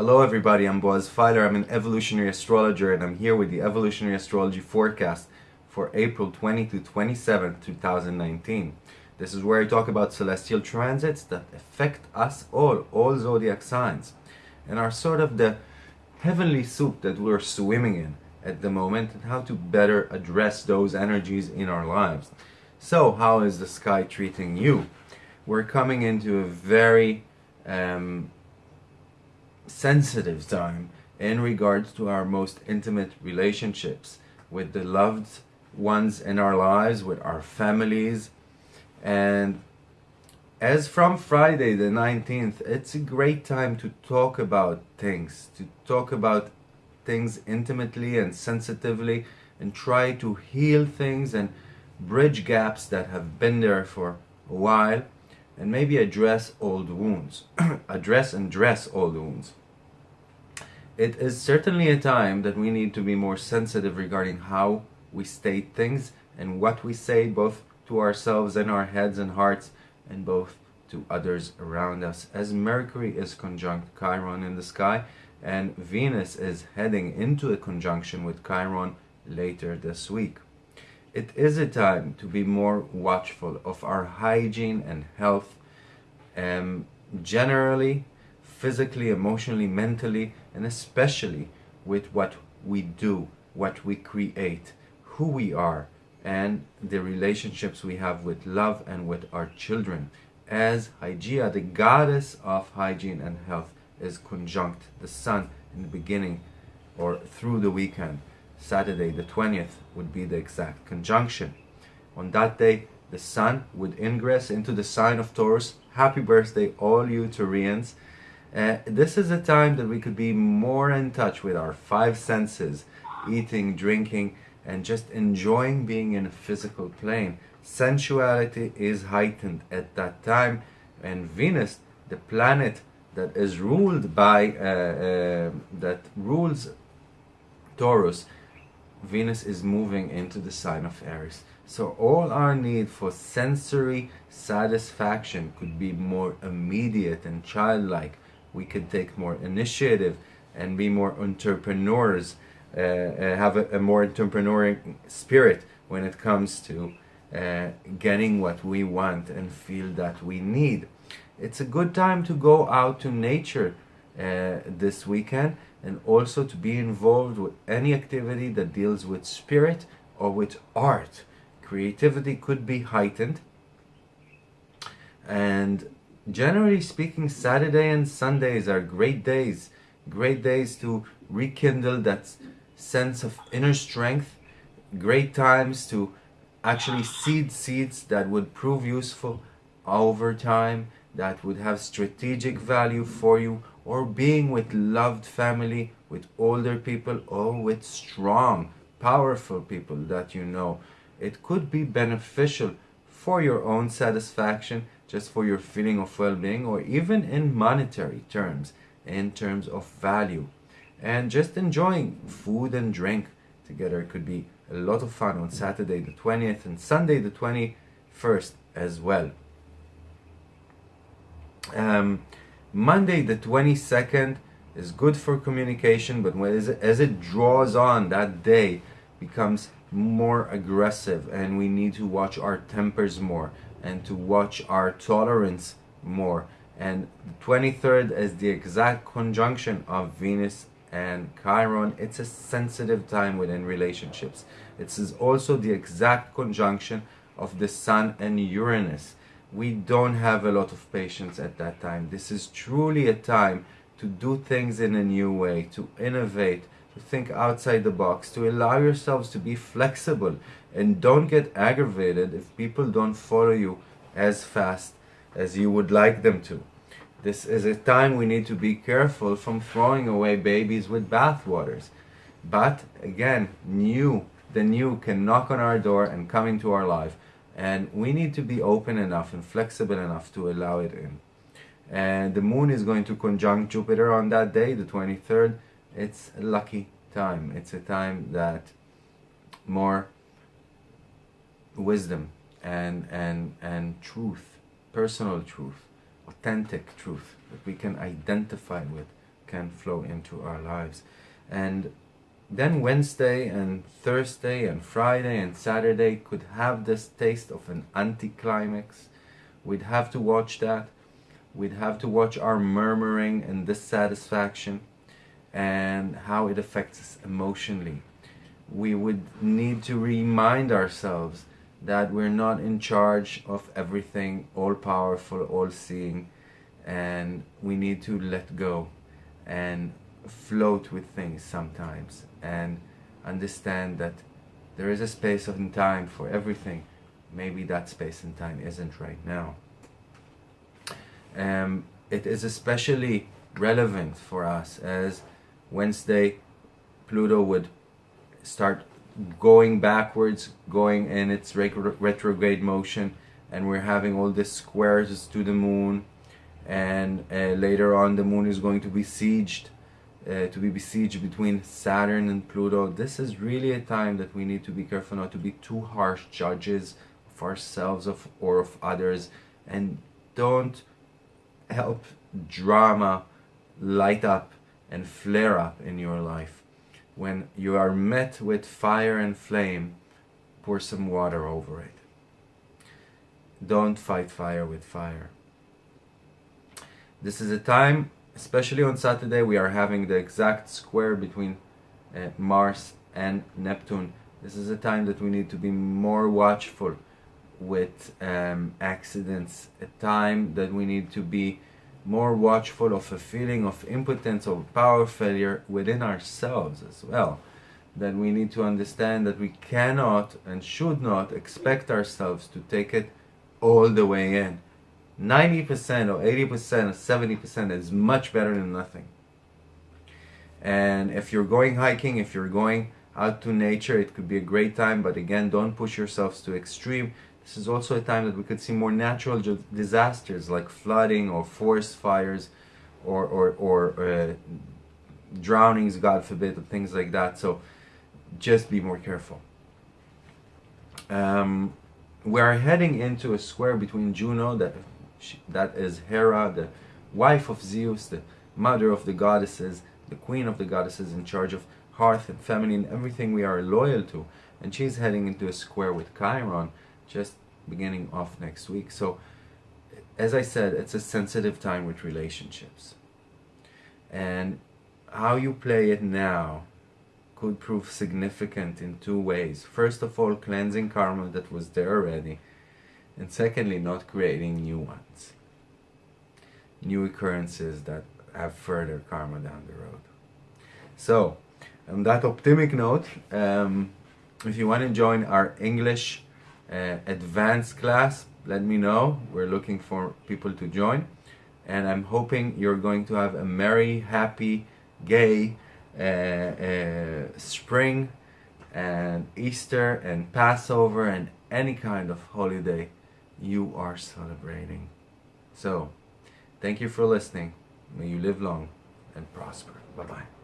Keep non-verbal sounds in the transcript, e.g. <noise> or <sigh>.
Hello everybody, I'm Boaz Feiler. I'm an evolutionary astrologer and I'm here with the evolutionary astrology forecast for April 20 to 27, 2019. This is where I talk about celestial transits that affect us all, all zodiac signs, and are sort of the heavenly soup that we're swimming in at the moment and how to better address those energies in our lives. So, how is the sky treating you? We're coming into a very um, sensitive time in regards to our most intimate relationships with the loved ones in our lives, with our families. And as from Friday the 19th, it's a great time to talk about things, to talk about things intimately and sensitively and try to heal things and bridge gaps that have been there for a while and maybe address old wounds. <clears throat> address and dress old wounds. It is certainly a time that we need to be more sensitive regarding how we state things and what we say both to ourselves and our heads and hearts and both to others around us as Mercury is conjunct Chiron in the sky and Venus is heading into a conjunction with Chiron later this week. It is a time to be more watchful of our hygiene and health um, generally physically, emotionally, mentally, and especially with what we do, what we create, who we are, and the relationships we have with love and with our children. As Hygeia, the goddess of hygiene and health, is conjunct the sun in the beginning or through the weekend. Saturday, the 20th, would be the exact conjunction. On that day, the sun would ingress into the sign of Taurus. Happy birthday, all you Taurians. Uh, this is a time that we could be more in touch with our five senses, eating, drinking, and just enjoying being in a physical plane. Sensuality is heightened at that time, and Venus, the planet that is ruled by, uh, uh, that rules Taurus, Venus is moving into the sign of Aries. So all our need for sensory satisfaction could be more immediate and childlike we could take more initiative and be more entrepreneurs, uh, uh, have a, a, more entrepreneurial spirit when it comes to uh, getting what we want and feel that we need. It's a good time to go out to nature uh, this weekend and also to be involved with any activity that deals with spirit or with art. Creativity could be heightened and generally speaking, Saturday and Sundays are great days, great days to rekindle that sense of inner strength, great times to actually seed seeds that would prove useful over time, that would have strategic value for you, or being with loved family, with older people, or with strong, powerful people that you know. It could be beneficial for your own satisfaction just for your feeling of well-being or even in monetary terms in terms of value. And just enjoying food and drink together. Could be a lot of fun on Saturday the 20th and Sunday the 21st as well. Um, Monday the 22nd is good for communication but when, as, it, as it draws on that day becomes more aggressive and we need to watch our tempers more and to watch our tolerance more. And the 23rd is the exact conjunction of Venus and Chiron. It's a sensitive time within relationships. It is also the exact conjunction of the Sun and Uranus. We don't have a lot of patience at that time. This is truly a time to do things in a new way, to innovate, think outside the box, to allow yourselves to be flexible and don't get aggravated if people don't follow you as fast as you would like them to. This is a time we need to be careful from throwing away babies with bathwaters. But again, new, the new can knock on our door and come into our life. And we need to be open enough and flexible enough to allow it in. And the moon is going to conjunct Jupiter on that day, the 23rd. It's a lucky time. It's a time that more wisdom and and and truth personal truth authentic truth that we can identify with can flow into our lives. And then Wednesday and Thursday and Friday and Saturday could have this taste of an anticlimax. We'd have to watch that. We'd have to watch our murmuring and dissatisfaction and how it affects us emotionally. We would need to remind ourselves that we're not in charge of everything, all powerful, all seeing, and we need to let go and float with things sometimes and understand that there is a space and time for everything. Maybe that space and time isn't right now. Um, it is especially relevant for us as Wednesday Pluto would start going backwards, going in its retrograde motion, and we're having all these squares to the moon, and uh, later on the moon is going to be sieged, uh, to be besieged between Saturn and Pluto. This is really a time that we need to be careful not to be too harsh judges of ourselves of or of others, and don't help drama light up and flare up in your life when you are met with fire and flame, pour some water over it. Don't fight fire with fire. This is a time, especially on Saturday, we are having the exact square between uh, Mars and Neptune. This is a time that we need to be more watchful with um, accidents, a time that we need to be more watchful of a feeling of impotence or power failure within ourselves as well. That we need to understand that we cannot and should not expect ourselves to take it all the way in. 90% or 80% or 70% is much better than nothing. And if you're going hiking, if you're going out to nature, it could be a great time, but again, don't push yourselves to extreme. This is also a time that we could see more natural disasters like flooding or forest fires or, or, or uh, drownings, God forbid, or things like that. So just be more careful. Um, we are heading into a square between Juno, that, that is Hera, the wife of Zeus, the mother of the goddesses, the queen of the goddesses in charge of hearth and family and everything we are loyal to. And she's heading into a square with Chiron, just beginning off next week. So, as I said, it's a sensitive time with relationships. And how you play it now could prove significant in two ways. First of all, cleansing karma that was there already. And secondly, not creating new ones. New occurrences that have further karma down the road. So, on that optimistic note, um, if you want to join our English uh, advanced class, let me know. We're looking for people to join. And I'm hoping you're going to have a merry, happy, gay uh, uh, spring and Easter and Passover and any kind of holiday you are celebrating. So, thank you for listening. May you live long and prosper. Bye bye.